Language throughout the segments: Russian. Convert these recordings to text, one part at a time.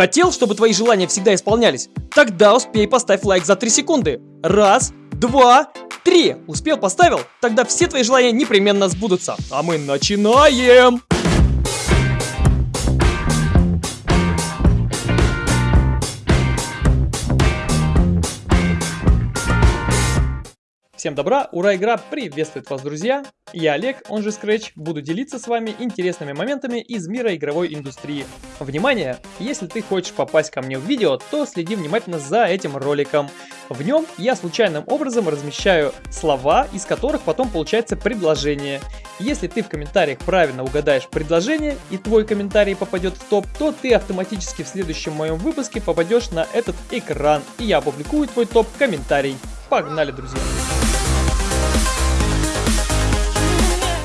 Хотел, чтобы твои желания всегда исполнялись? Тогда успей поставь лайк за 3 секунды. Раз, два, три. Успел, поставил? Тогда все твои желания непременно сбудутся. А мы начинаем! Всем добра, ура, игра приветствует вас, друзья! Я Олег, он же Scratch, буду делиться с вами интересными моментами из мира игровой индустрии. Внимание! Если ты хочешь попасть ко мне в видео, то следи внимательно за этим роликом. В нем я случайным образом размещаю слова, из которых потом получается предложение. Если ты в комментариях правильно угадаешь предложение и твой комментарий попадет в топ, то ты автоматически в следующем моем выпуске попадешь на этот экран, и я опубликую твой топ-комментарий. Погнали, друзья!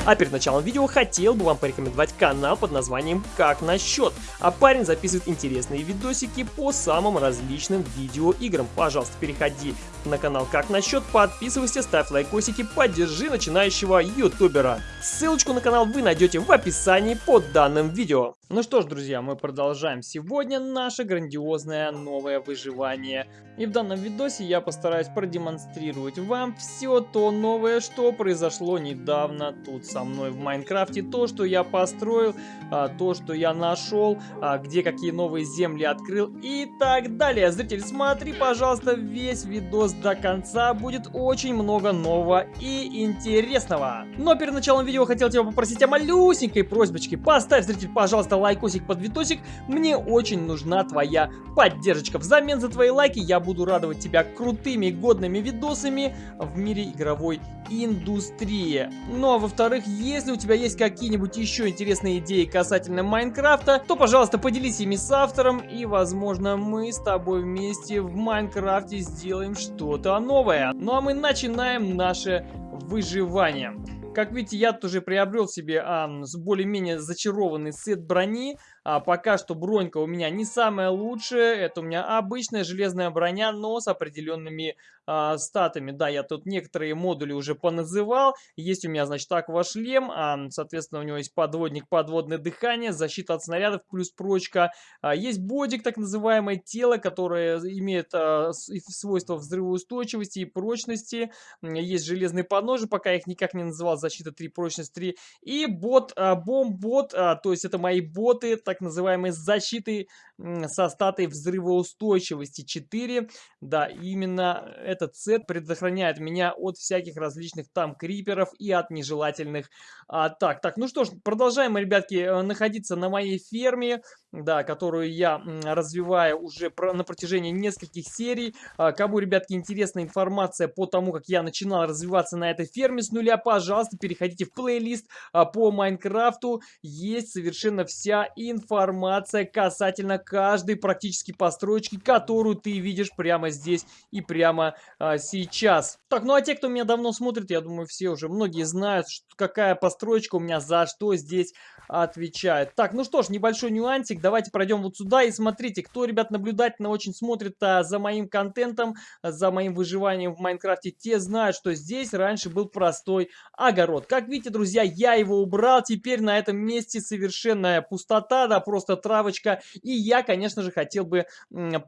А перед началом видео хотел бы вам порекомендовать канал под названием «Как насчет?». А парень записывает интересные видосики по самым различным видеоиграм. Пожалуйста, переходи на канал «Как насчет?», подписывайся, ставь лайкосики, поддержи начинающего ютубера. Ссылочку на канал вы найдете в описании под данным видео. Ну что ж, друзья, мы продолжаем сегодня наше грандиозное новое выживание. И в данном видосе я постараюсь продемонстрировать вам все то новое, что произошло недавно тут со мной в Майнкрафте. То, что я построил, а, то, что я нашел, а, где какие новые земли открыл и так далее. Зритель, смотри, пожалуйста, весь видос до конца. Будет очень много нового и интересного. Но перед началом видео хотел тебя попросить о малюсенькой просьбочке. Поставь, зритель, пожалуйста, лайкосик под видосик. Мне очень нужна твоя поддержка. Взамен за твои лайки я буду радовать тебя крутыми годными видосами в мире игровой индустрии. Ну а во-вторых, если у тебя есть какие-нибудь еще интересные идеи касательно Майнкрафта, то, пожалуйста, поделись ими с автором, и, возможно, мы с тобой вместе в Майнкрафте сделаем что-то новое. Ну а мы начинаем наше выживание. Как видите, я тоже приобрел себе а, более-менее зачарованный сет брони. А, пока что бронька у меня не самая лучшая. Это у меня обычная железная броня, но с определенными а, статами. Да, я тут некоторые модули уже поназывал. Есть у меня, значит, аквашлем. А, соответственно, у него есть подводник, подводное дыхание, защита от снарядов плюс прочка. А, есть бодик, так называемое тело, которое имеет а, свойства взрывоустойчивости и прочности. Есть железные подножи, пока я их никак не называл. Защита 3, прочность 3. И бот, а, бомб-бот, а, то есть это мои боты, так называемые защиты со статой взрывоустойчивости 4. Да, именно этот сет предохраняет меня от всяких различных там криперов и от нежелательных атак. Так, ну что ж, продолжаем, ребятки, э, находиться на моей ферме, да, которую я развиваю уже на протяжении нескольких серий. А, кому, ребятки, интересна информация по тому, как я начинал развиваться на этой ферме с нуля, пожалуйста, переходите в плейлист а, по Майнкрафту. Есть совершенно вся информация касательно каждой практически постройки, которую ты видишь прямо здесь и прямо а, сейчас. Так, ну а те, кто меня давно смотрит, я думаю, все уже, многие знают, что, какая постройка у меня за что здесь отвечает. Так, ну что ж, небольшой нюансик. Давайте пройдем вот сюда и смотрите, кто, ребят, наблюдательно очень смотрит а, за моим контентом, за моим выживанием в Майнкрафте, те знают, что здесь раньше был простой огород. Как видите, друзья, я его убрал. Теперь на этом месте совершенная пустота, да, просто травочка. И я, конечно же, хотел бы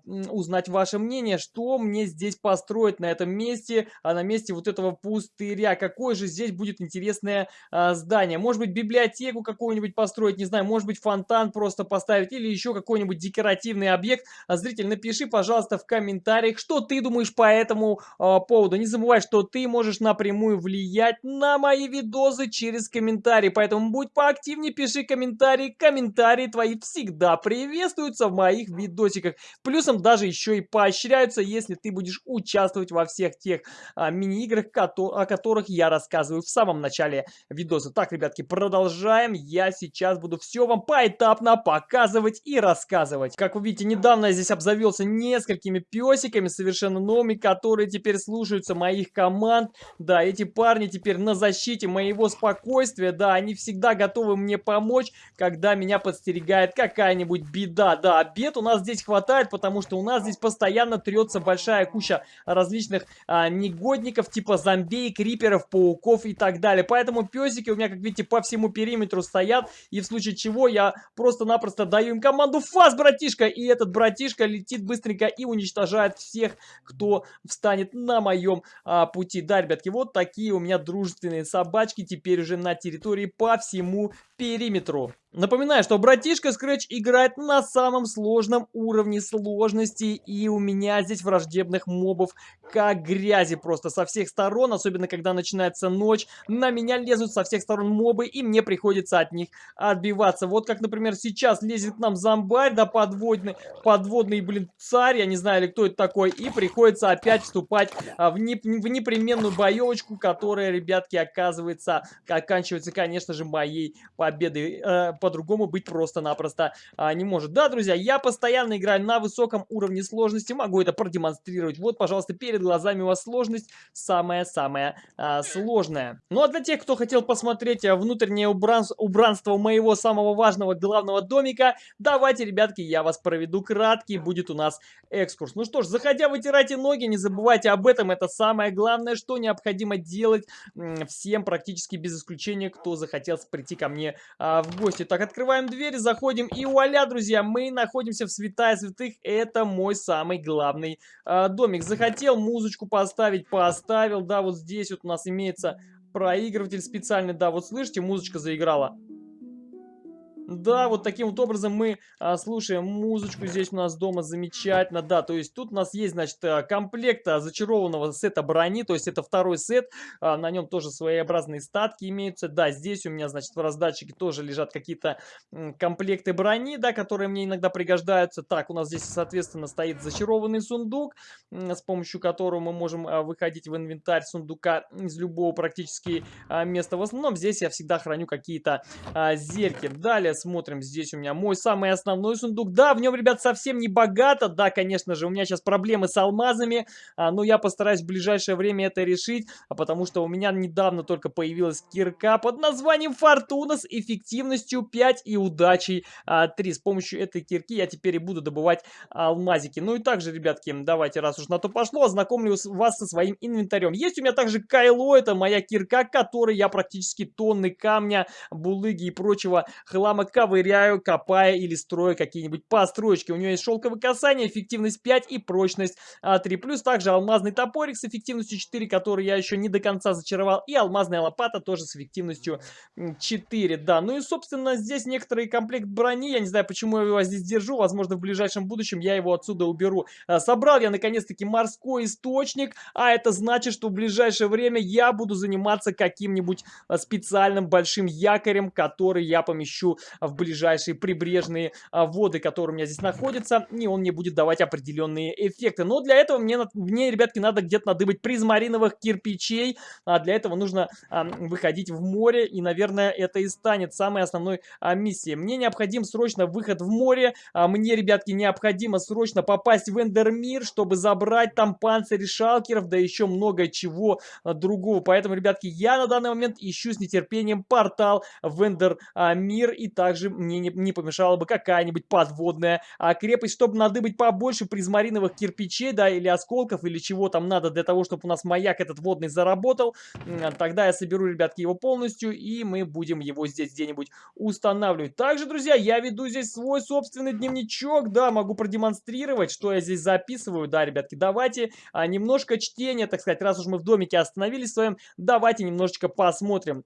узнать ваше мнение, что мне здесь построить на этом месте, а на месте вот этого пустыря. Какое же здесь будет интересное а, здание? Может быть, библиотеку какую-нибудь построить, не знаю, может быть, фонтан просто поставить или еще какой-нибудь декоративный объект. А, зритель, напиши, пожалуйста, в комментариях, что ты думаешь по этому э, поводу. Не забывай, что ты можешь напрямую влиять на мои видосы через комментарии, поэтому будь поактивнее, пиши комментарии. Комментарии твои всегда приветствуются в моих видосиках. Плюсом даже еще и поощряются, если ты будешь участвовать во всех тех а, мини-играх, о которых я рассказываю в самом начале видоса. Так, ребятки, продолжаем. Я сейчас буду все вам поэтапно показывать и рассказывать. Как вы видите, недавно я здесь обзавелся несколькими песиками совершенно новыми, которые теперь слушаются моих команд. Да, эти парни теперь на защите моего спокойствия. Да, они всегда готовы мне помочь, когда меня подстерегает какая-нибудь беда. да, обед у нас здесь хватает, потому что у нас здесь постоянно трется большая куча различных а, негодников, типа зомбей, криперов, пауков и так далее. Поэтому песики у меня, как видите, по всему периметру стоят, и в случае чего я просто-напросто даю им команду «Фас, братишка!» И этот братишка летит быстренько и уничтожает всех, кто встанет на моем а, пути. Да, ребятки, вот такие у меня дружественные собачки теперь уже на территории по всему периметру. Напоминаю, что братишка Scratch играет на самом сложном уровне сложности, и у меня здесь враждебных мобов как грязи просто со всех сторон, особенно когда начинается ночь, на меня лезут со всех сторон мобы, и мне приходится от них отбиваться. Вот как, например, сейчас лезет к нам зомбарь, да, подводный, подводный, блин, царь, я не знаю, или кто это такой, и приходится опять вступать а, в, не, в непременную боевочку, которая, ребятки, оказывается, оканчивается, конечно же, моей победой. Э, по-другому быть просто-напросто а, не может. Да, друзья, я постоянно играю на высоком уровне сложности, могу это продемонстрировать. Вот, пожалуйста, перед глазами у вас сложность самая-самая а, сложная. Ну, а для тех, кто хотел посмотреть а, внутреннее убранство моего самого важного главного домика, давайте, ребятки, я вас проведу краткий, будет у нас экскурс. Ну что ж, заходя, вытирайте ноги, не забывайте об этом, это самое главное, что необходимо делать всем практически без исключения, кто захотел прийти ко мне а, в гости. Так, открываем дверь, заходим и вуаля, друзья, мы находимся в святая святых. Это мой самый главный а, домик. Захотел музычку поставить, поставил. Да, вот здесь вот у нас имеется проигрыватель специальный. Да, вот слышите, музычка заиграла. Да, вот таким вот образом мы а, слушаем музычку здесь у нас дома замечательно. Да, то есть тут у нас есть, значит, э, комплект а, зачарованного сета брони, то есть это второй сет, а, на нем тоже своеобразные статки имеются. Да, здесь у меня, значит, в раздатчике тоже лежат какие-то комплекты брони, да, которые мне иногда пригождаются. Так, у нас здесь, соответственно, стоит зачарованный сундук, с помощью которого мы можем а, выходить в инвентарь сундука из любого практически а, места. В основном здесь я всегда храню какие-то а, зельки. Далее смотрим, здесь у меня мой самый основной сундук. Да, в нем, ребят, совсем не богато. Да, конечно же, у меня сейчас проблемы с алмазами, а, но я постараюсь в ближайшее время это решить, а потому что у меня недавно только появилась кирка под названием Фортуна с эффективностью 5 и удачей а, 3. С помощью этой кирки я теперь и буду добывать алмазики. Ну и также, ребятки, давайте, раз уж на то пошло, ознакомлю вас со своим инвентарем. Есть у меня также Кайло, это моя кирка, которой я практически тонны камня, булыги и прочего хлама ковыряю, копая или строя какие-нибудь построечки. У нее есть шелковое касание, эффективность 5 и прочность 3. Плюс также алмазный топорик с эффективностью 4, который я еще не до конца зачаровал. И алмазная лопата тоже с эффективностью 4. Да, ну и собственно здесь некоторый комплект брони. Я не знаю, почему я его здесь держу. Возможно в ближайшем будущем я его отсюда уберу. А, собрал я наконец-таки морской источник. А это значит, что в ближайшее время я буду заниматься каким-нибудь а, специальным большим якорем, который я помещу в ближайшие прибрежные а, воды, которые у меня здесь находятся, и он мне будет давать определенные эффекты. Но для этого мне, мне ребятки, надо где-то надыбать призмариновых кирпичей, а для этого нужно а, выходить в море, и, наверное, это и станет самой основной а, миссией. Мне необходим срочно выход в море, а мне, ребятки, необходимо срочно попасть в Эндермир, чтобы забрать там панцири шалкеров, да еще много чего а, другого. Поэтому, ребятки, я на данный момент ищу с нетерпением портал в Эндермир, и также мне не, не помешала бы какая-нибудь подводная а, крепость, чтобы надыбать побольше призмариновых кирпичей, да, или осколков, или чего там надо для того, чтобы у нас маяк этот водный заработал. Тогда я соберу, ребятки, его полностью, и мы будем его здесь где-нибудь устанавливать. Также, друзья, я веду здесь свой собственный дневничок, да, могу продемонстрировать, что я здесь записываю. Да, ребятки, давайте а, немножко чтения, так сказать, раз уж мы в домике остановились своем, давайте немножечко посмотрим.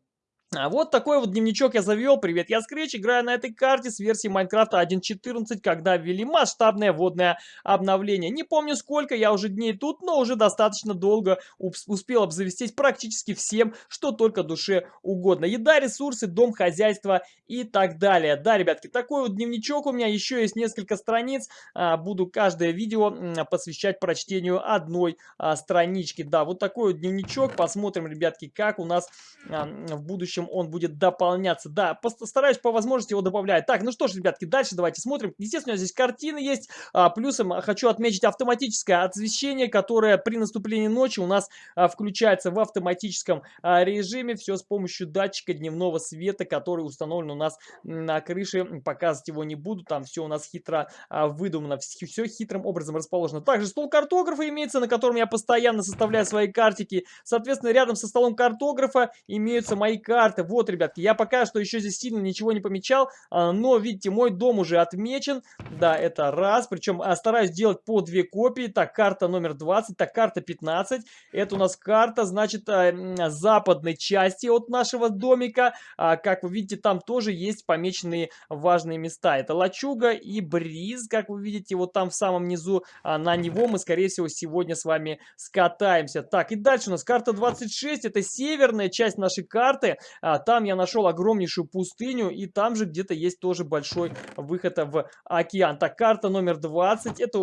А вот такой вот дневничок я завел. Привет, я Scratch, играю на этой карте с версии Майнкрафта 1.14, когда ввели масштабное водное обновление. Не помню сколько, я уже дней тут, но уже достаточно долго успел обзавестись практически всем, что только душе угодно. Еда, ресурсы, дом, хозяйство и так далее. Да, ребятки, такой вот дневничок у меня, еще есть несколько страниц. А, буду каждое видео посвящать прочтению одной а, странички. Да, вот такой вот дневничок. Посмотрим, ребятки, как у нас в будущем дальнейшем он будет дополняться. Да, постараюсь по возможности его добавлять. Так, ну что ж, ребятки, дальше давайте смотрим. Естественно, здесь картины есть. А, плюсом хочу отметить автоматическое освещение, которое при наступлении ночи у нас а, включается в автоматическом а, режиме. Все с помощью датчика дневного света, который установлен у нас на крыше. Показывать его не буду, там все у нас хитро а, выдумано, все хитрым образом расположено. Также стол картографа имеется, на котором я постоянно составляю свои картики. Соответственно, рядом со столом картографа имеются мои карты. Вот, ребятки, я пока что еще здесь сильно ничего не помечал, а, но, видите, мой дом уже отмечен. Да, это раз, причем а, стараюсь делать по две копии. Так, карта номер 20, так, карта 15. Это у нас карта, значит, а, западной части от нашего домика. Как вы видите, там тоже есть помеченные важные места. Это лачуга и бриз, как вы видите, вот там в самом низу. На него мы, скорее всего, сегодня с вами скатаемся. Так, и дальше у нас карта 26, это северная часть нашей карты. Там я нашел огромнейшую пустыню, и там же где-то есть тоже большой выход в океан. Так, карта номер 20, это,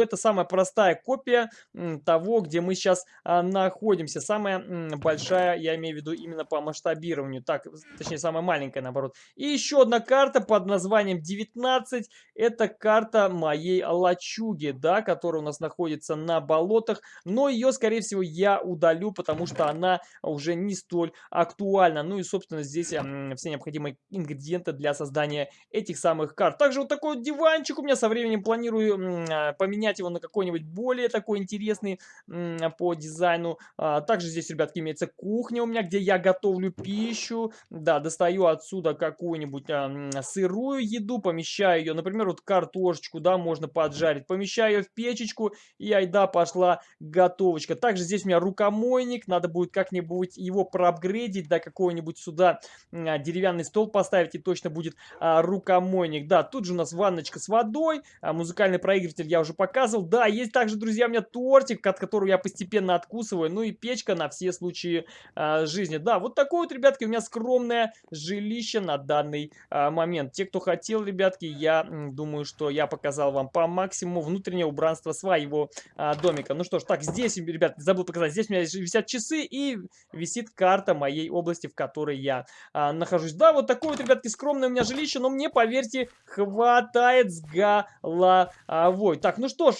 это самая простая копия того, где мы сейчас находимся. Самая большая, я имею в виду именно по масштабированию. Так, точнее, самая маленькая, наоборот. И еще одна карта под названием 19. Это карта моей лачуги, да, которая у нас находится на болотах. Но ее, скорее всего, я удалю, потому что она уже не столь актуальна. Ну и, собственно, здесь все необходимые ингредиенты для создания этих самых карт. Также вот такой вот диванчик у меня со временем планирую а, поменять его на какой-нибудь более такой интересный по дизайну. А, также здесь, ребятки, имеется кухня у меня, где я готовлю пищу. Да, достаю отсюда какую-нибудь сырую еду, помещаю ее, например, вот картошечку, да, можно поджарить. Помещаю ее в печечку, и айда пошла готовочка. Также здесь у меня рукомойник, надо будет как-нибудь его проапгрейдить, да, какой-нибудь сюда а, деревянный стол поставить, и точно будет а, рукомойник. Да, тут же у нас ванночка с водой, а, музыкальный проигрыватель я уже показывал. Да, есть также, друзья, у меня тортик, от которого я постепенно откусываю, ну и печка на все случаи жизни. Да, вот такое вот, ребятки, у меня скромное жилище на данный момент. Те, кто хотел, ребятки, я думаю, что я показал вам по максимуму внутреннее убранство своего домика. Ну что ж, так, здесь, ребят, забыл показать, здесь у меня висят часы и висит карта моей области, в которой я а, нахожусь. Да, вот такое вот, ребятки, скромное у меня жилище, но мне, поверьте, хватает с головой. Так, ну что ж,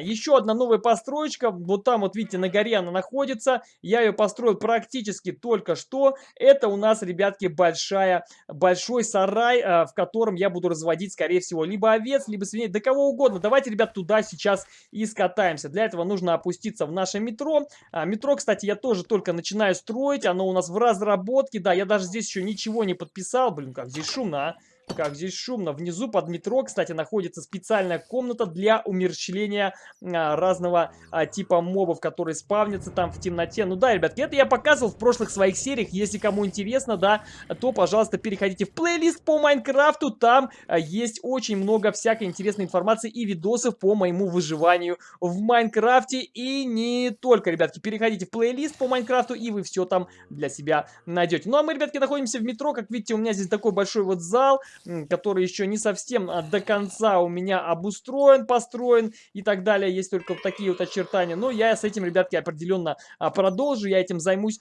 еще одна новая построечка. Вот там, вот видите, на горе она находится. Я ее построил практически только что. Это у нас, ребятки, большая, большой сарай, а, в котором я буду разводить, скорее всего, либо овец, либо свиней, да кого угодно. Давайте, ребят, туда сейчас и скатаемся. Для этого нужно опуститься в наше метро. А, метро, кстати, я тоже только начинаю строить. Оно у нас в разработке. Да, я даже здесь еще ничего не подписал. Блин, как здесь шумно, а. Как здесь шумно. Внизу под метро, кстати, находится специальная комната для умерщвления а, разного а, типа мобов, которые спавнятся там в темноте. Ну да, ребятки, это я показывал в прошлых своих сериях. Если кому интересно, да, то, пожалуйста, переходите в плейлист по Майнкрафту. Там а, есть очень много всякой интересной информации и видосов по моему выживанию в Майнкрафте. И не только, ребятки, переходите в плейлист по Майнкрафту, и вы все там для себя найдете. Ну а мы, ребятки, находимся в метро. Как видите, у меня здесь такой большой вот зал который еще не совсем а, до конца у меня обустроен, построен и так далее. Есть только вот такие вот очертания. Но я с этим, ребятки, определенно а, продолжу. Я этим займусь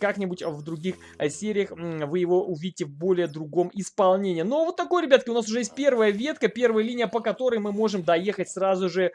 как-нибудь в других а, сериях. Вы его увидите в более другом исполнении. Но вот такой, ребятки, у нас уже есть первая ветка, первая линия, по которой мы можем доехать сразу же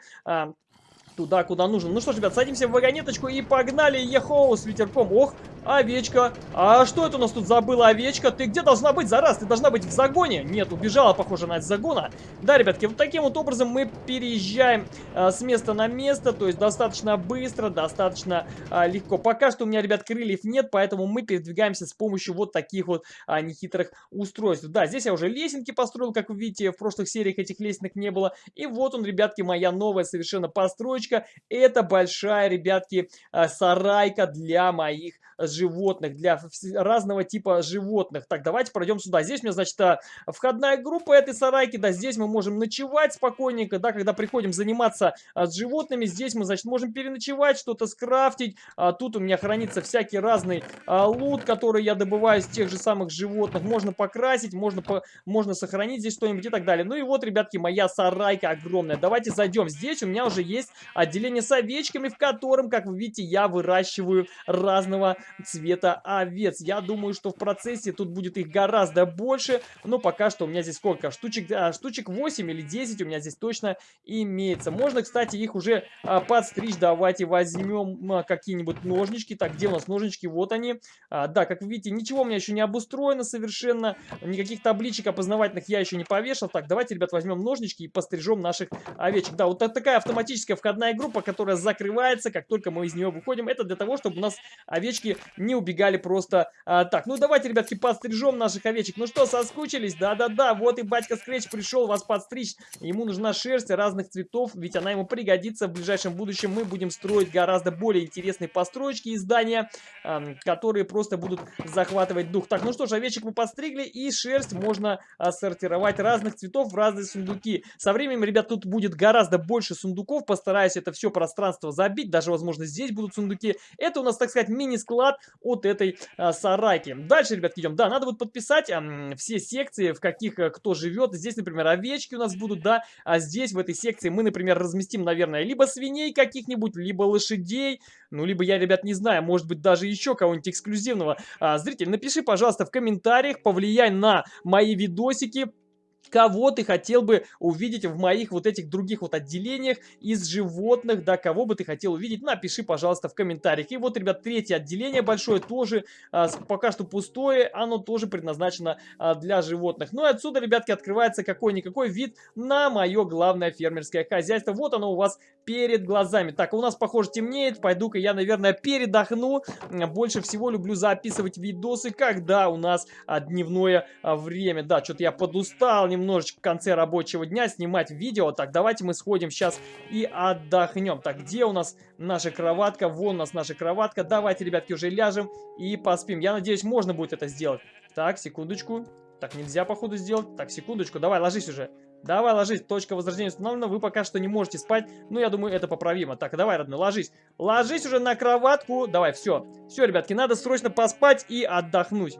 туда, куда нужно. Ну что ж, ребят, садимся в вагонеточку и погнали, ехоу, с ветерком. Ох, овечка. А что это у нас тут забыла овечка? Ты где должна быть, зараз? Ты должна быть в загоне. Нет, убежала, похоже, на загона. Да, ребятки, вот таким вот образом мы переезжаем а, с места на место, то есть достаточно быстро, достаточно а, легко. Пока что у меня, ребят, крыльев нет, поэтому мы передвигаемся с помощью вот таких вот а, нехитрых устройств. Да, здесь я уже лесенки построил, как вы видите, в прошлых сериях этих лесенок не было. И вот он, ребятки, моя новая совершенно постройка. Это большая, ребятки, а, сарайка для моих животных, для разного типа животных. Так, давайте пройдем сюда. Здесь у меня, значит, а, входная группа этой сарайки, да, здесь мы можем ночевать спокойненько, да, когда приходим заниматься а, с животными, здесь мы, значит, можем переночевать, что-то скрафтить. А, тут у меня хранится всякий разный лут, который я добываю из тех же самых животных. Можно покрасить, можно, по, можно сохранить здесь что-нибудь и так далее. Ну и вот, ребятки, моя сарайка огромная. Давайте зайдем. Здесь у меня уже есть отделение с овечками, в котором, как вы видите, я выращиваю разного цвета овец. Я думаю, что в процессе тут будет их гораздо больше, но пока что у меня здесь сколько? Штучек, а, штучек 8 или 10 у меня здесь точно имеется. Можно, кстати, их уже а, подстричь. Давайте возьмем а, какие-нибудь ножнички. Так, где у нас ножнички? Вот они. А, да, как вы видите, ничего у меня еще не обустроено совершенно. Никаких табличек опознавательных я еще не повешал. Так, давайте, ребят, возьмем ножнички и пострижем наших овечек. Да, вот такая автоматическая входная группа, которая закрывается, как только мы из нее выходим. Это для того, чтобы у нас овечки не убегали просто а, так. Ну, давайте, ребятки, подстрижем наших овечек. Ну что, соскучились? Да-да-да, вот и батька Скретч пришел вас подстричь. Ему нужна шерсть разных цветов, ведь она ему пригодится в ближайшем будущем. Мы будем строить гораздо более интересные построечки и здания, а, которые просто будут захватывать дух. Так, ну что ж, овечек мы подстригли, и шерсть можно а, сортировать разных цветов в разные сундуки. Со временем, ребят, тут будет гораздо больше сундуков. Постараюсь это все пространство забить. Даже, возможно, здесь будут сундуки. Это у нас, так сказать, мини-склад от этой а, сарайки. Дальше, ребят, идем. Да, надо будет подписать а, все секции, в каких а, кто живет. Здесь, например, овечки у нас будут, да. А здесь, в этой секции, мы, например, разместим, наверное, либо свиней каких-нибудь, либо лошадей. Ну, либо я, ребят, не знаю, может быть, даже еще кого-нибудь эксклюзивного. А, зритель, напиши, пожалуйста, в комментариях, повлияй на мои видосики кого ты хотел бы увидеть в моих вот этих других вот отделениях из животных, да, кого бы ты хотел увидеть, напиши, пожалуйста, в комментариях. И вот, ребят, третье отделение большое тоже а, пока что пустое, оно тоже предназначено а, для животных. Ну и отсюда, ребятки, открывается какой-никакой вид на мое главное фермерское хозяйство. Вот оно у вас перед глазами. Так, у нас, похоже, темнеет, пойду-ка я, наверное, передохну. Больше всего люблю записывать видосы, когда у нас а, дневное а, время. Да, что-то я подустал, немножечко в конце рабочего дня снимать видео. Так, давайте мы сходим сейчас и отдохнем. Так, где у нас наша кроватка? Вон у нас наша кроватка. Давайте, ребятки, уже ляжем и поспим. Я надеюсь, можно будет это сделать. Так, секундочку. Так, нельзя, походу, сделать. Так, секундочку. Давай, ложись уже. Давай, ложись. Точка возрождения установлена. Вы пока что не можете спать. Ну, я думаю, это поправимо. Так, давай, родной, ложись. Ложись уже на кроватку. Давай, все. Все, ребятки, надо срочно поспать и отдохнуть.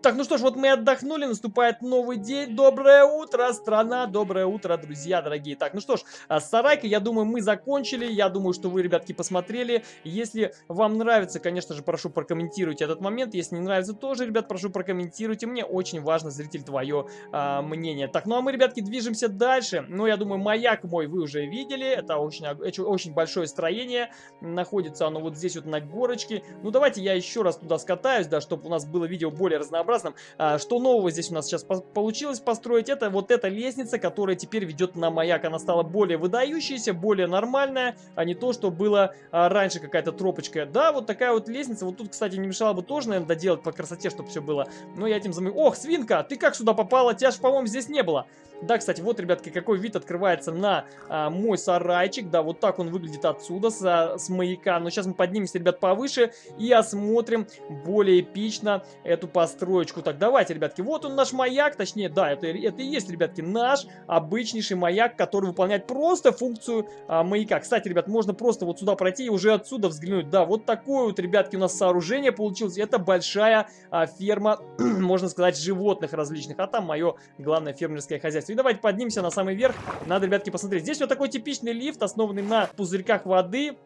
Так, ну что ж, вот мы отдохнули, наступает новый день. Доброе утро, страна, доброе утро, друзья дорогие. Так, ну что ж, а с сарайкой, я думаю, мы закончили. Я думаю, что вы, ребятки, посмотрели. Если вам нравится, конечно же, прошу прокомментируйте этот момент. Если не нравится, тоже, ребят, прошу прокомментируйте. Мне очень важно, зритель, твое а, мнение. Так, ну а мы, ребятки, движемся дальше. Ну, я думаю, маяк мой вы уже видели. Это очень, очень большое строение. Находится оно вот здесь вот на горочке. Ну, давайте я еще раз туда скатаюсь, да, чтобы у нас было видео более разнообразное разнообразным. А, что нового здесь у нас сейчас получилось построить? Это вот эта лестница, которая теперь ведет на маяк. Она стала более выдающаяся, более нормальная, а не то, что было а, раньше какая-то тропочка. Да, вот такая вот лестница. Вот тут, кстати, не мешало бы тоже, наверное, доделать по красоте, чтобы все было. Но я этим замою. Ох, свинка, ты как сюда попала? Тебя же, по-моему, здесь не было. Да, кстати, вот, ребятки, какой вид открывается на а, мой сарайчик. Да, вот так он выглядит отсюда, с, а, с маяка. Но сейчас мы поднимемся, ребят, повыше и осмотрим более эпично эту построечку. Так, давайте, ребятки, вот он наш маяк. Точнее, да, это, это и есть, ребятки, наш обычнейший маяк, который выполняет просто функцию а, маяка. Кстати, ребят, можно просто вот сюда пройти и уже отсюда взглянуть. Да, вот такое вот, ребятки, у нас сооружение получилось. Это большая а, ферма, можно сказать, животных различных. А там мое главное фермерское хозяйство. И давайте поднимемся на самый верх. Надо, ребятки, посмотреть. Здесь вот такой типичный лифт, основанный на пузырьках воды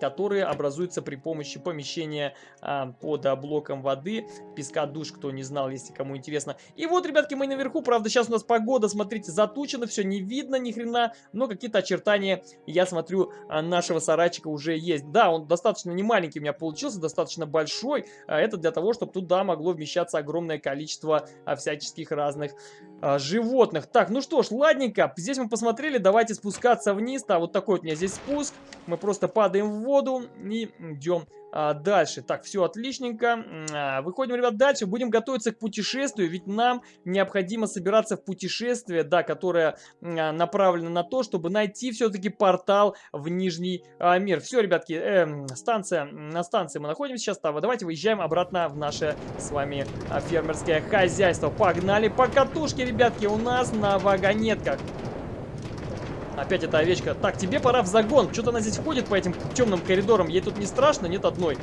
которые образуются при помощи помещения а, под блоком воды, песка душ, кто не знал, если кому интересно. И вот, ребятки, мы наверху, правда, сейчас у нас погода, смотрите, затучено, все не видно ни хрена, но какие-то очертания, я смотрю, а, нашего сарайчика уже есть. Да, он достаточно не маленький у меня получился, достаточно большой, а это для того, чтобы туда могло вмещаться огромное количество а, всяческих разных а, животных. Так, ну что ж, ладненько, здесь мы посмотрели, давайте спускаться вниз, да, вот такой вот у меня здесь спуск, мы просто падаем в воду и идем а, дальше. Так, все отличненько. А, выходим, ребят, дальше. Будем готовиться к путешествию, ведь нам необходимо собираться в путешествие, да, которое а, направлено на то, чтобы найти все-таки портал в Нижний а, мир. Все, ребятки, э, станция, на станции мы находимся сейчас. Да, давайте выезжаем обратно в наше с вами а, фермерское хозяйство. Погнали по катушке, ребятки, у нас на вагонетках. Опять эта овечка. Так, тебе пора в загон. Что-то она здесь ходит по этим темным коридорам. Ей тут не страшно? Нет одной.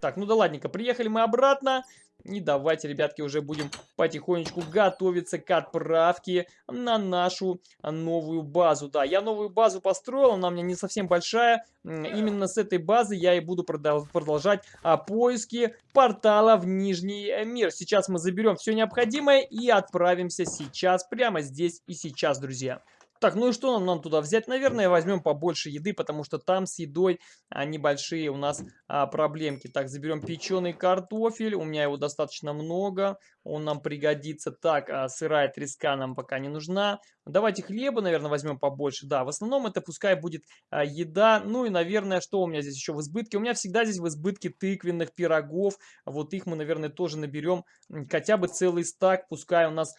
Так, ну да ладненько. Приехали мы обратно. И давайте, ребятки, уже будем потихонечку готовиться к отправке на нашу новую базу. Да, я новую базу построил, она у меня не совсем большая. Именно с этой базы я и буду продолжать а, поиски портала в Нижний мир. Сейчас мы заберем все необходимое и отправимся сейчас, прямо здесь и сейчас, друзья. Так, ну и что нам, нам туда взять? Наверное, возьмем побольше еды, потому что там с едой а, небольшие у нас а, проблемки. Так, заберем печеный картофель. У меня его достаточно много. Он нам пригодится. Так, а, сырая треска нам пока не нужна. Давайте хлеба, наверное, возьмем побольше. Да, в основном это пускай будет а, еда. Ну и, наверное, что у меня здесь еще в избытке? У меня всегда здесь в избытке тыквенных пирогов. Вот их мы, наверное, тоже наберем. Хотя бы целый стак. Пускай у нас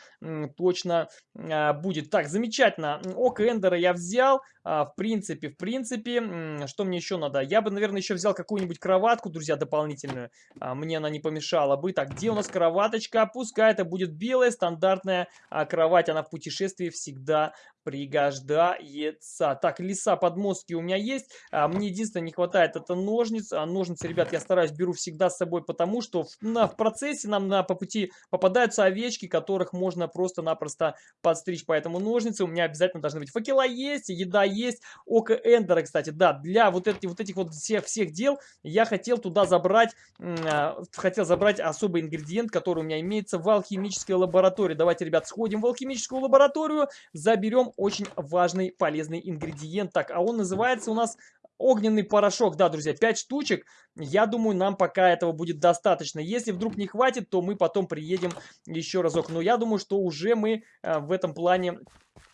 точно а, будет. Так, замечательно. Око Эндера я взял. А, в принципе, в принципе, что мне еще надо? Я бы, наверное, еще взял какую-нибудь кроватку, друзья, дополнительную. А, мне она не помешала бы. Так, где у нас кроваточка? Пускай это будет белая стандартная а, кровать. Она в путешествии всегда пригождается. Так, леса подмостки у меня есть. А, мне единственное не хватает это ножниц. А, ножницы, ребят, я стараюсь беру всегда с собой, потому что в, на, в процессе нам на, по пути попадаются овечки, которых можно просто-напросто подстричь. Поэтому ножницы у меня обязательно должны быть. Факела есть, еда есть. Око Эндера, кстати, да, для вот, эти, вот этих вот всех, всех дел я хотел туда забрать, э, хотел забрать особый ингредиент, который у меня имеется в алхимической лаборатории. Давайте, ребят, сходим в алхимическую лабораторию, заберем очень важный полезный ингредиент. Так, а он называется у нас огненный порошок. Да, друзья, 5 штучек. Я думаю, нам пока этого будет достаточно. Если вдруг не хватит, то мы потом приедем еще разок. Но я думаю, что уже мы э, в этом плане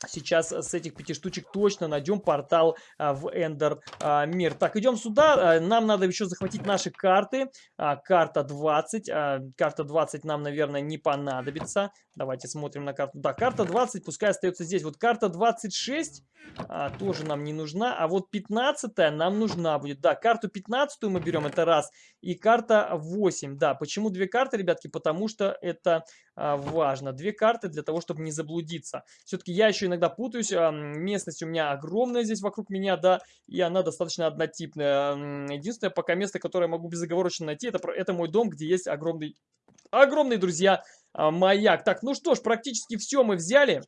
Сейчас с этих пяти штучек точно найдем портал а, в Эндер мир. Так, идем сюда. А, нам надо еще захватить наши карты. Карта 20. А, карта 20 нам, наверное, не понадобится. Давайте смотрим на карту. Да, карта 20 пускай остается здесь. Вот карта 26 а, тоже нам не нужна. А вот 15 нам нужна будет. Да, карту 15 мы берем, это раз. И карта 8. Да, почему две карты, ребятки? Потому что это а, важно. Две карты для того, чтобы не заблудиться. Все-таки я еще иногда путаюсь. Местность у меня огромная здесь вокруг меня, да, и она достаточно однотипная. Единственное пока место, которое я могу безоговорочно найти, это, это мой дом, где есть огромный, огромный, друзья, а, маяк. Так, ну что ж, практически все мы взяли.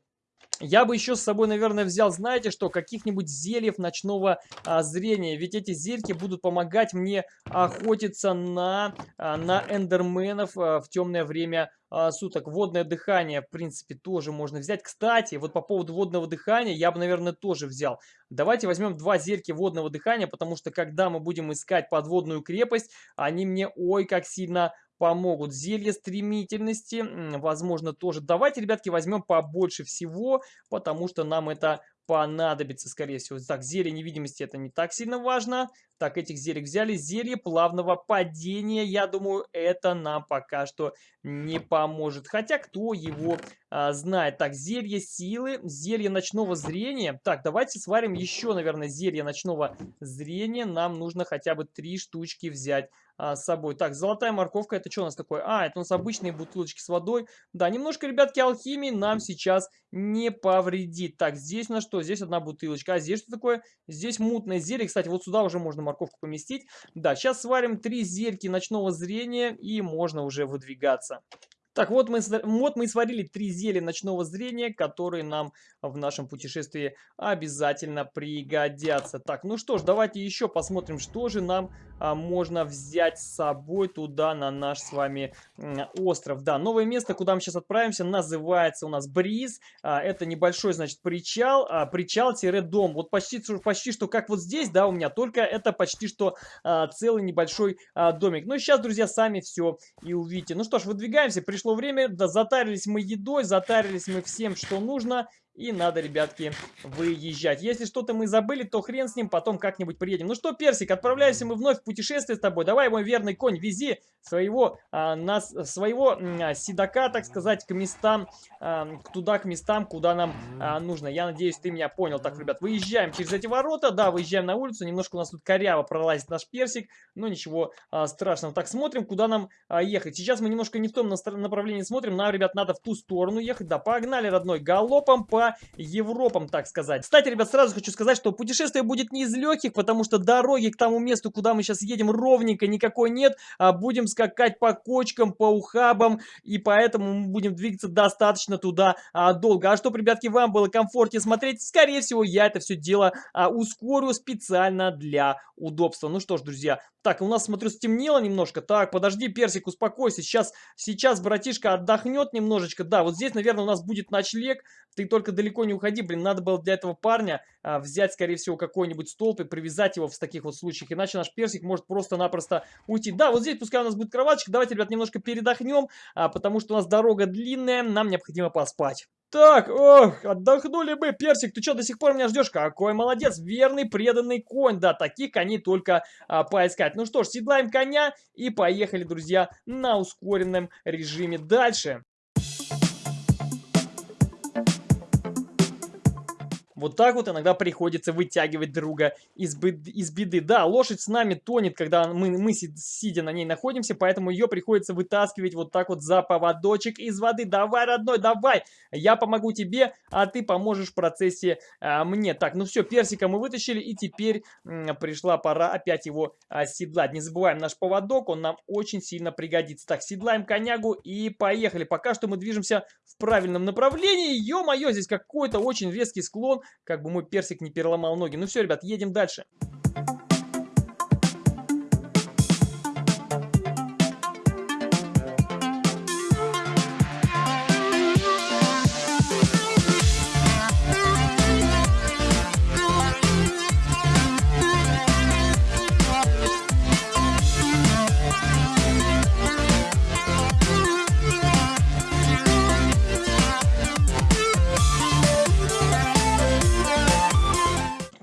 Я бы еще с собой, наверное, взял, знаете что, каких-нибудь зельев ночного а, зрения. Ведь эти зельки будут помогать мне охотиться на, а, на эндерменов а, в темное время а, суток. Водное дыхание, в принципе, тоже можно взять. Кстати, вот по поводу водного дыхания я бы, наверное, тоже взял. Давайте возьмем два зельки водного дыхания, потому что когда мы будем искать подводную крепость, они мне ой как сильно помогут. Зелье стремительности, возможно, тоже. Давайте, ребятки, возьмем побольше всего, потому что нам это понадобится, скорее всего. Так, зелье невидимости это не так сильно важно. Так, этих зелий взяли. Зелье плавного падения, я думаю, это нам пока что не поможет. Хотя, кто его а, знает. Так, зелье силы, зелье ночного зрения. Так, давайте сварим еще, наверное, зелье ночного зрения. Нам нужно хотя бы три штучки взять а, с собой. Так, золотая морковка, это что у нас такое? А, это у нас обычные бутылочки с водой. Да, немножко, ребятки, алхимии нам сейчас не повредит. Так, здесь на что? Здесь одна бутылочка. А здесь что такое? Здесь мутное зелье. Кстати, вот сюда уже можно морковку поместить. Да, сейчас сварим три зельки ночного зрения и можно уже выдвигаться. Так, вот мы, вот мы сварили три зелья ночного зрения, которые нам в нашем путешествии обязательно пригодятся. Так, ну что ж, давайте еще посмотрим, что же нам а, можно взять с собой туда, на наш с вами остров. Да, новое место, куда мы сейчас отправимся, называется у нас Бриз. А, это небольшой, значит, причал, а, причал-дом. Вот почти, почти что как вот здесь, да, у меня, только это почти что а, целый небольшой а, домик. Ну, сейчас, друзья, сами все и увидите. Ну что ж, выдвигаемся, пришли пришло время, да, затарились мы едой, затарились мы всем, что нужно. И надо, ребятки, выезжать. Если что-то мы забыли, то хрен с ним, потом как-нибудь приедем. Ну что, Персик, отправляемся мы вновь в путешествие с тобой. Давай, мой верный конь, вези своего, а, нас, своего а, седока, так сказать, к местам, а, туда, к местам, куда нам а, нужно. Я надеюсь, ты меня понял. Так, ребят, выезжаем через эти ворота. Да, выезжаем на улицу. Немножко у нас тут коряво пролазит наш Персик. Но ничего а, страшного. Так, смотрим, куда нам а, ехать. Сейчас мы немножко не в том направлении смотрим. Нам, ребят, надо в ту сторону ехать. Да, погнали, родной, галопом по Европам, так сказать. Кстати, ребят, сразу хочу сказать, что путешествие будет не из легких, потому что дороги к тому месту, куда мы сейчас едем, ровненько никакой нет. А будем скакать по кочкам, по ухабам, и поэтому мы будем двигаться достаточно туда а, долго. А чтобы, ребятки, вам было комфортнее смотреть, скорее всего, я это все дело а, ускорю специально для удобства. Ну что ж, друзья, так, у нас, смотрю, стемнело немножко. Так, подожди, Персик, успокойся. Сейчас, сейчас братишка отдохнет немножечко. Да, вот здесь, наверное, у нас будет ночлег. Ты только далеко не уходи. Блин, надо было для этого парня а, взять, скорее всего, какой-нибудь столб и привязать его в таких вот случаях. Иначе наш Персик может просто-напросто уйти. Да, вот здесь пускай у нас будет кроваточка. Давайте, ребят, немножко передохнем, а, потому что у нас дорога длинная. Нам необходимо поспать. Так, ох, отдохнули бы. Персик, ты что, до сих пор меня ждешь? Какой молодец, верный, преданный конь. Да, таких коней только а, поискать. Ну что ж, седлаем коня и поехали, друзья, на ускоренном режиме дальше. Вот так вот иногда приходится вытягивать друга из. Из беды. Да, лошадь с нами тонет, когда мы, мы сидя на ней находимся, поэтому ее приходится вытаскивать вот так вот за поводочек из воды. Давай, родной, давай! Я помогу тебе, а ты поможешь в процессе а, мне. Так, ну все, персика мы вытащили, и теперь пришла пора опять его а. Не забываем наш поводок, он нам очень сильно пригодится. Так, седлаем конягу и поехали. Пока что мы движемся в правильном направлении. Ё-моё, здесь какой-то очень резкий склон как бы мой персик не переломал ноги. Ну все, ребят, едем дальше.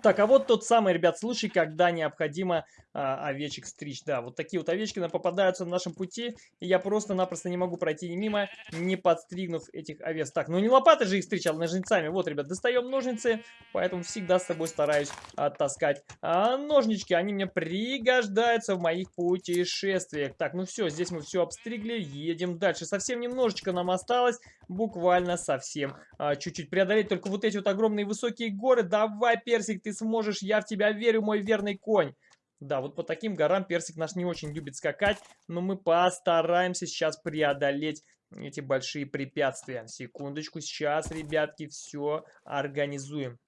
Так, а вот тот самый, ребят, случай, когда необходимо а, овечек стричь. Да, вот такие вот овечки попадаются на нашем пути, и я просто-напросто не могу пройти мимо, не подстригнув этих овец. Так, ну не лопатой же их стричь, а ножницами. Вот, ребят, достаем ножницы, поэтому всегда с собой стараюсь а, таскать а, ножнички. Они мне пригождаются в моих путешествиях. Так, ну все, здесь мы все обстригли, едем дальше. Совсем немножечко нам осталось, буквально совсем а, чуть-чуть преодолеть. Только вот эти вот огромные высокие горы. Давай, Персик, ты сможешь, я в тебя верю, мой верный конь. Да, вот по таким горам персик наш не очень любит скакать, но мы постараемся сейчас преодолеть эти большие препятствия. Секундочку, сейчас, ребятки, все организуем.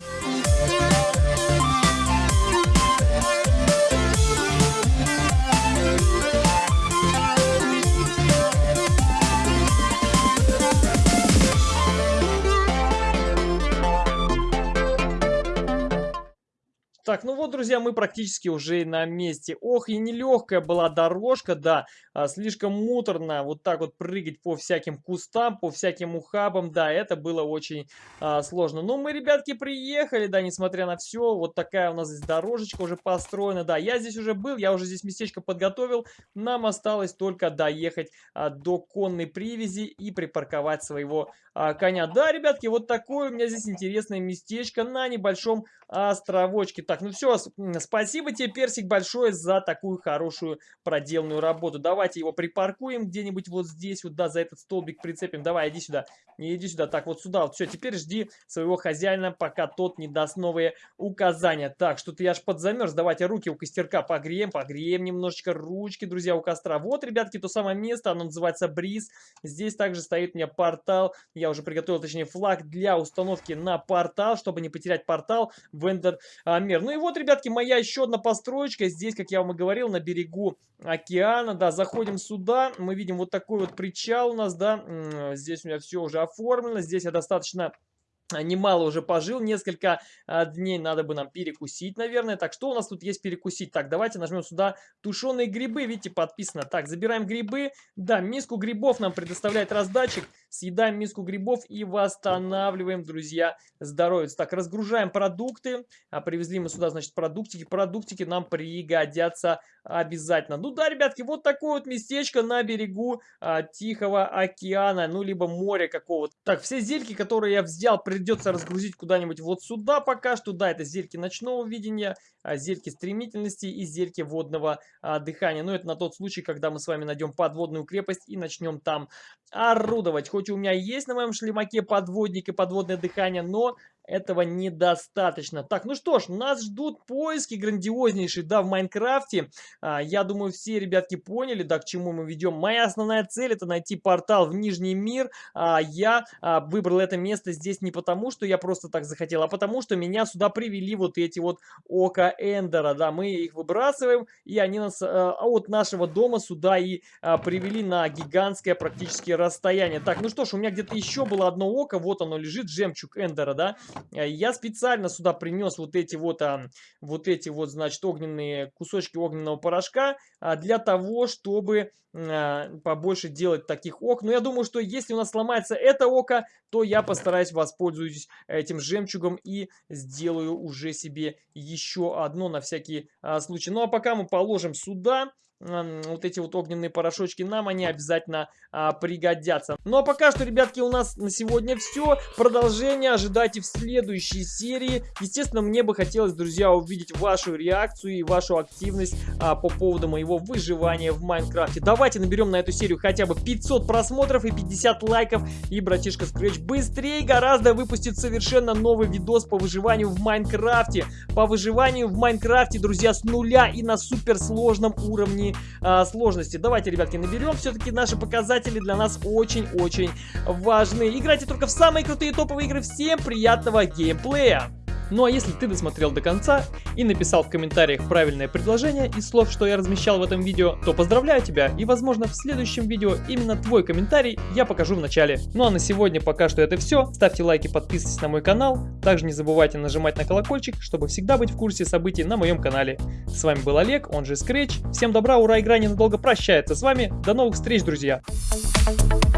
Так, ну вот, друзья, мы практически уже на месте. Ох, и нелегкая была дорожка, да, а, слишком муторно вот так вот прыгать по всяким кустам, по всяким ухабам, да, это было очень а, сложно. Но мы, ребятки, приехали, да, несмотря на все, вот такая у нас здесь дорожечка уже построена, да, я здесь уже был, я уже здесь местечко подготовил, нам осталось только доехать а, до конной привязи и припарковать своего а, коня. Да, ребятки, вот такое у меня здесь интересное местечко на небольшом островочке. Так, ну все, спасибо тебе, Персик, большое за такую хорошую проделанную работу. Давайте его припаркуем где-нибудь вот здесь, вот, да, за этот столбик прицепим. Давай, иди сюда, не иди сюда. Так, вот сюда, вот все, теперь жди своего хозяина, пока тот не даст новые указания. Так, что-то я аж подзамерз. Давайте руки у костерка погреем, погреем немножечко ручки, друзья, у костра. Вот, ребятки, то самое место, оно называется Бриз. Здесь также стоит у меня портал. Я уже приготовил, точнее, флаг для установки на портал, чтобы не потерять портал в Эндер Мир. Ну и вот, ребятки, моя еще одна построечка. Здесь, как я вам и говорил, на берегу океана, да, заходим сюда. Мы видим вот такой вот причал у нас, да. Здесь у меня все уже оформлено. Здесь я достаточно немало уже пожил, несколько а, дней надо бы нам перекусить, наверное. Так, что у нас тут есть перекусить? Так, давайте нажмем сюда тушеные грибы, видите, подписано. Так, забираем грибы. Да, миску грибов нам предоставляет раздатчик. Съедаем миску грибов и восстанавливаем, друзья, здоровье. Так, разгружаем продукты. А, привезли мы сюда, значит, продуктики. Продуктики нам пригодятся обязательно. Ну да, ребятки, вот такое вот местечко на берегу а, Тихого океана, ну, либо моря какого-то. Так, все зельки, которые я взял, придется разгрузить куда-нибудь вот сюда пока что. Да, это зельки ночного видения, а, зельки стремительности и зельки водного а, дыхания. Но это на тот случай, когда мы с вами найдем подводную крепость и начнем там орудовать. У меня есть на моем шлемаке подводник и подводное дыхание, но этого недостаточно. Так, ну что ж, нас ждут поиски грандиознейшие, да, в Майнкрафте. А, я думаю, все ребятки поняли, да, к чему мы ведем. Моя основная цель это найти портал в Нижний мир. А, я а, выбрал это место здесь не потому, что я просто так захотел, а потому, что меня сюда привели вот эти вот ока Эндера, да, мы их выбрасываем, и они нас а, от нашего дома сюда и а, привели на гигантское практически расстояние. Так, ну что ж, у меня где-то еще было одно око, вот оно лежит, жемчуг Эндера, да. Э, я специально сюда принес вот эти вот, а, вот эти вот, значит, огненные кусочки огненного порошка а, для того, чтобы а, побольше делать таких ок. Но я думаю, что если у нас сломается это око, то я постараюсь воспользуюсь этим жемчугом и сделаю уже себе еще одно на всякий а, случай. Ну а пока мы положим сюда вот эти вот огненные порошочки, нам они обязательно а, пригодятся. Ну а пока что, ребятки, у нас на сегодня все. Продолжение ожидайте в следующей серии. Естественно, мне бы хотелось, друзья, увидеть вашу реакцию и вашу активность а, по поводу моего выживания в Майнкрафте. Давайте наберем на эту серию хотя бы 500 просмотров и 50 лайков. И братишка Scratch быстрее гораздо выпустит совершенно новый видос по выживанию в Майнкрафте. По выживанию в Майнкрафте, друзья, с нуля и на суперсложном уровне а, сложности. Давайте, ребятки, наберем. Все-таки наши показатели для нас очень-очень важны. Играйте только в самые крутые топовые игры. Всем приятного геймплея! Ну а если ты досмотрел до конца и написал в комментариях правильное предложение из слов, что я размещал в этом видео, то поздравляю тебя и возможно в следующем видео именно твой комментарий я покажу в начале. Ну а на сегодня пока что это все. Ставьте лайки, подписывайтесь на мой канал. Также не забывайте нажимать на колокольчик, чтобы всегда быть в курсе событий на моем канале. С вами был Олег, он же Scratch. Всем добра, ура, игра ненадолго прощается с вами. До новых встреч, друзья! Thank you